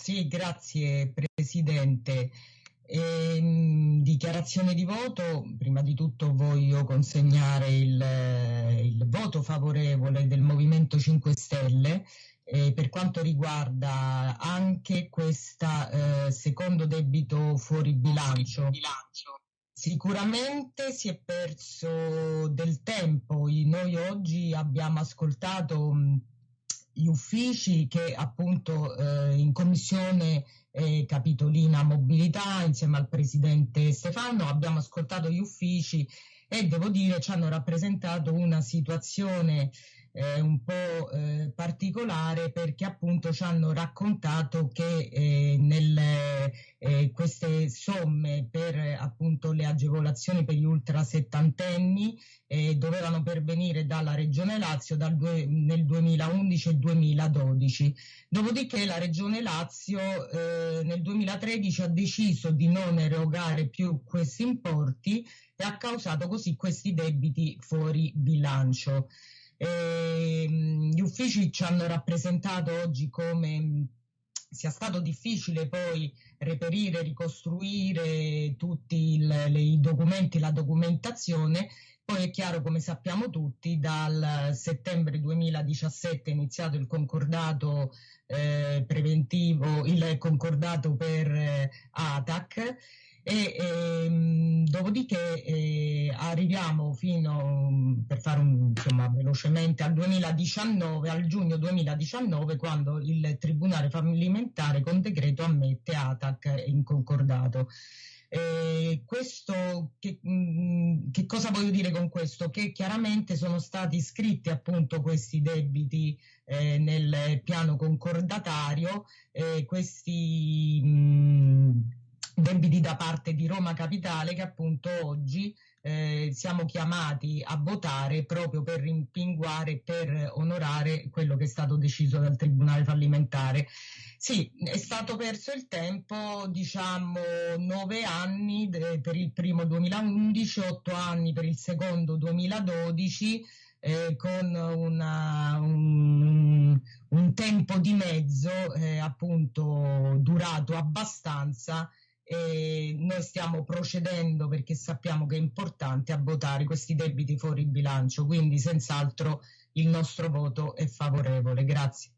Sì, grazie Presidente. In dichiarazione di voto, prima di tutto voglio consegnare il, il voto favorevole del Movimento 5 Stelle eh, per quanto riguarda anche questo eh, secondo debito fuori bilancio. Sicuramente si è perso del tempo. Noi oggi abbiamo ascoltato gli uffici che appunto eh, in commissione eh, capitolina mobilità insieme al presidente Stefano abbiamo ascoltato gli uffici e devo dire ci hanno rappresentato una situazione eh, un po' eh, particolare perché appunto ci hanno raccontato che eh, nelle, eh, queste somme per agevolazioni per gli ultra settantenni eh, dovevano pervenire dalla Regione Lazio dal due, nel 2011 e 2012. Dopodiché la Regione Lazio eh, nel 2013 ha deciso di non erogare più questi importi e ha causato così questi debiti fuori bilancio. Eh, gli uffici ci hanno rappresentato oggi come sia stato difficile poi reperire, ricostruire tutti il, i documenti, la documentazione. Poi è chiaro, come sappiamo tutti, dal settembre 2017 è iniziato il concordato eh, preventivo, il concordato per eh, ATAC e ehm, dopodiché eh, arriviamo fino, per fare un, insomma, velocemente, al 2019, al giugno 2019, quando il Tribunale fallimentare con decreto ammette ATAC in concordato. Eh, questo, che, mh, mm, che, cosa voglio dire con questo? Che chiaramente sono stati iscritti appunto questi debiti eh, nel piano concordatario, eh, questi mh, mm, debiti da parte di Roma Capitale che appunto oggi eh, siamo chiamati a votare proprio per rimpinguare, per onorare quello che è stato deciso dal Tribunale fallimentare. Sì, è stato perso il tempo, diciamo, nove anni de- per il primo 2011, otto anni per il secondo 2012, eh, con una, un, un, tempo di mezzo eh, appunto durato abbastanza e noi stiamo procedendo perché sappiamo che è importante a votare questi debiti fuori bilancio, quindi senz'altro il nostro voto è favorevole. Grazie.